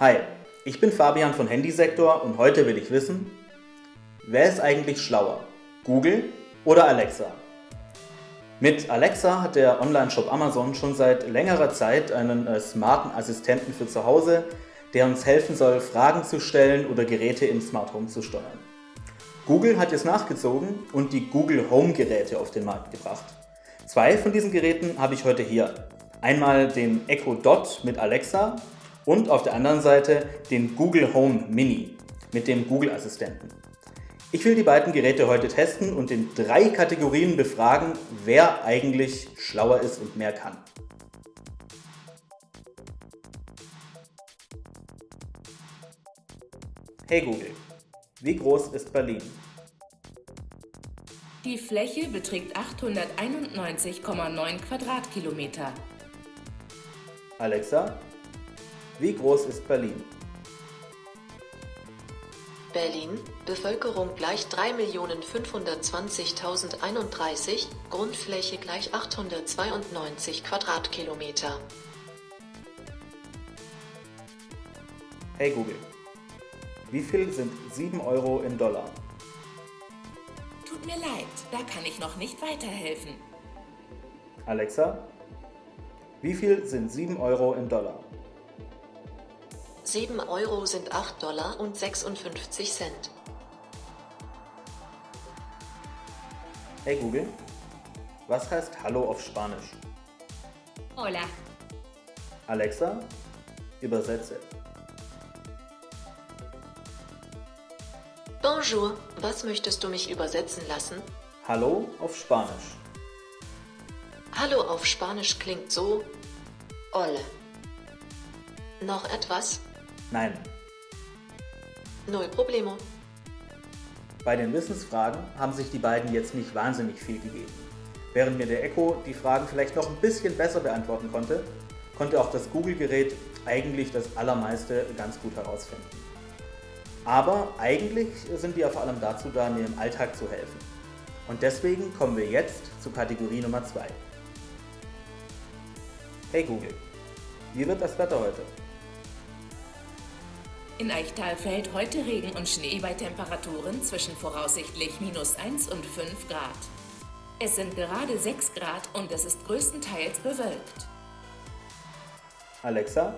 Hi, ich bin Fabian von Handysektor und heute will ich wissen, wer ist eigentlich schlauer? Google oder Alexa? Mit Alexa hat der Online-Shop Amazon schon seit längerer Zeit einen äh, smarten Assistenten für zu Hause, der uns helfen soll, Fragen zu stellen oder Geräte im Smart Home zu steuern. Google hat jetzt nachgezogen und die Google Home Geräte auf den Markt gebracht. Zwei von diesen Geräten habe ich heute hier. Einmal den Echo Dot mit Alexa und auf der anderen Seite den Google Home Mini mit dem Google Assistenten. Ich will die beiden Geräte heute testen und in drei Kategorien befragen, wer eigentlich schlauer ist und mehr kann. Hey Google, wie groß ist Berlin? Die Fläche beträgt 891,9 Quadratkilometer. Alexa, wie groß ist Berlin? Berlin, Bevölkerung gleich 3.520.031, Grundfläche gleich 892 Quadratkilometer. Hey Google, wie viel sind 7 Euro in Dollar? Tut mir leid, da kann ich noch nicht weiterhelfen. Alexa, wie viel sind 7 Euro in Dollar? 7 Euro sind 8 Dollar und 56 Cent. Hey Google, was heißt Hallo auf Spanisch? Hola. Alexa, übersetze. Bonjour, was möchtest du mich übersetzen lassen? Hallo auf Spanisch. Hallo auf Spanisch klingt so. Hola. Noch etwas? Nein. Null Problemo. Bei den Wissensfragen haben sich die beiden jetzt nicht wahnsinnig viel gegeben. Während mir der Echo die Fragen vielleicht noch ein bisschen besser beantworten konnte, konnte auch das Google-Gerät eigentlich das Allermeiste ganz gut herausfinden. Aber eigentlich sind die ja vor allem dazu da, mir im Alltag zu helfen. Und deswegen kommen wir jetzt zu Kategorie Nummer 2. Hey Google, wie wird das Wetter heute? In Eichtal fällt heute Regen und Schnee bei Temperaturen zwischen voraussichtlich minus 1 und 5 Grad. Es sind gerade 6 Grad und es ist größtenteils bewölkt. Alexa,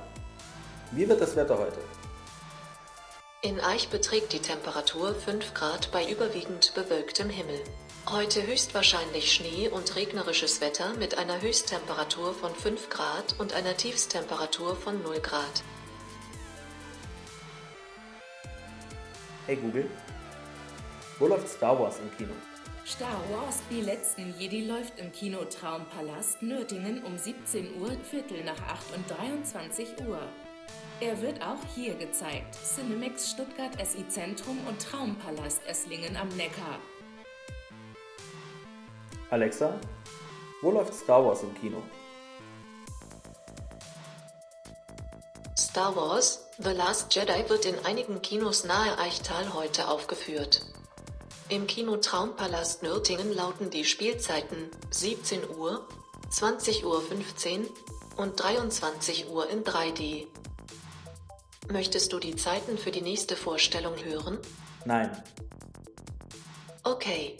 wie wird das Wetter heute? In Eich beträgt die Temperatur 5 Grad bei überwiegend bewölktem Himmel. Heute höchstwahrscheinlich Schnee und regnerisches Wetter mit einer Höchsttemperatur von 5 Grad und einer Tiefstemperatur von 0 Grad. Hey Google, wo läuft Star Wars im Kino? Star Wars Die letzten Jedi läuft im Kino Traumpalast Nürtingen um 17 Uhr, Viertel nach 8 und 23 Uhr. Er wird auch hier gezeigt. Cinemax Stuttgart SI Zentrum und Traumpalast Esslingen am Neckar. Alexa, wo läuft Star Wars im Kino? Star Wars The Last Jedi wird in einigen Kinos nahe Eichtal heute aufgeführt. Im Kino Traumpalast Nürtingen lauten die Spielzeiten 17 Uhr, 20.15 Uhr und 23 Uhr in 3D. Möchtest du die Zeiten für die nächste Vorstellung hören? Nein. Okay.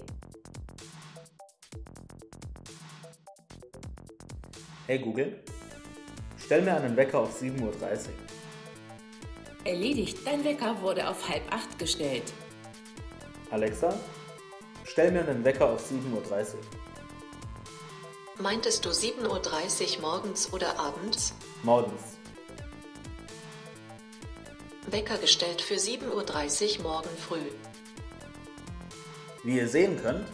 Hey Google, stell mir einen Wecker auf 7.30 Uhr. Erledigt, dein Wecker wurde auf halb acht gestellt. Alexa, stell mir einen Wecker auf 7.30 Uhr. Meintest du 7.30 Uhr morgens oder abends? Morgens. Wecker gestellt für 7.30 Uhr morgen früh. Wie ihr sehen könnt,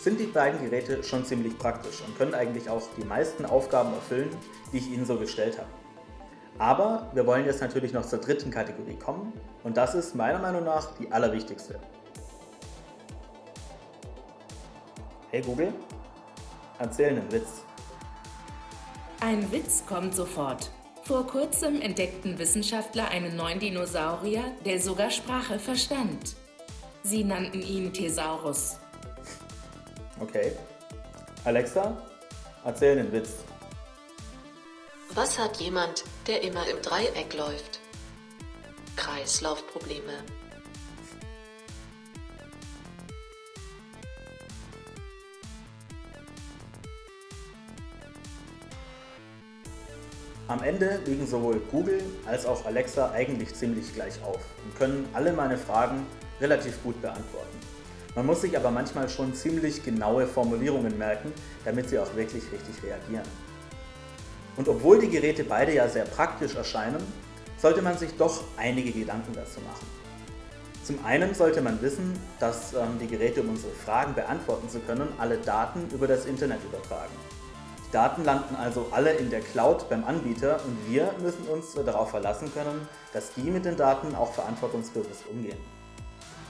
sind die beiden Geräte schon ziemlich praktisch und können eigentlich auch die meisten Aufgaben erfüllen, die ich ihnen so gestellt habe. Aber wir wollen jetzt natürlich noch zur dritten Kategorie kommen und das ist meiner Meinung nach die allerwichtigste. Hey Google, erzähl einen Witz. Ein Witz kommt sofort. Vor kurzem entdeckten Wissenschaftler einen neuen Dinosaurier, der sogar Sprache verstand. Sie nannten ihn Thesaurus. Okay, Alexa, erzähl einen Witz. Was hat jemand, der immer im Dreieck läuft? Kreislaufprobleme. Am Ende liegen sowohl Google als auch Alexa eigentlich ziemlich gleich auf und können alle meine Fragen relativ gut beantworten. Man muss sich aber manchmal schon ziemlich genaue Formulierungen merken, damit sie auch wirklich richtig reagieren. Und obwohl die Geräte beide ja sehr praktisch erscheinen, sollte man sich doch einige Gedanken dazu machen. Zum einen sollte man wissen, dass ähm, die Geräte, um unsere Fragen beantworten zu können, alle Daten über das Internet übertragen. Daten landen also alle in der Cloud beim Anbieter und wir müssen uns darauf verlassen können, dass die mit den Daten auch verantwortungsbewusst umgehen.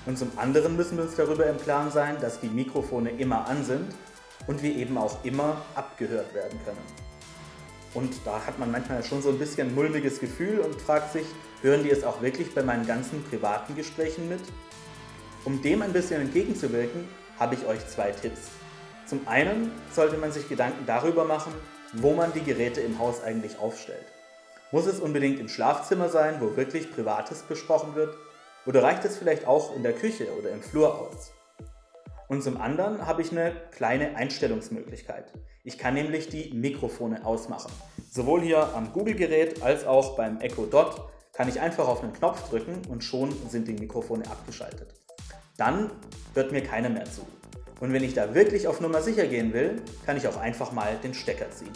Und zum anderen müssen wir uns darüber im Klaren sein, dass die Mikrofone immer an sind und wir eben auch immer abgehört werden können. Und da hat man manchmal schon so ein bisschen ein mulmiges Gefühl und fragt sich, hören die es auch wirklich bei meinen ganzen privaten Gesprächen mit? Um dem ein bisschen entgegenzuwirken, habe ich euch zwei Tipps. Zum einen sollte man sich Gedanken darüber machen, wo man die Geräte im Haus eigentlich aufstellt. Muss es unbedingt im Schlafzimmer sein, wo wirklich Privates besprochen wird? Oder reicht es vielleicht auch in der Küche oder im Flur aus? Und zum anderen habe ich eine kleine Einstellungsmöglichkeit. Ich kann nämlich die Mikrofone ausmachen. Sowohl hier am Google-Gerät als auch beim Echo Dot kann ich einfach auf einen Knopf drücken und schon sind die Mikrofone abgeschaltet. Dann hört mir keiner mehr zu. Und wenn ich da wirklich auf Nummer sicher gehen will, kann ich auch einfach mal den Stecker ziehen.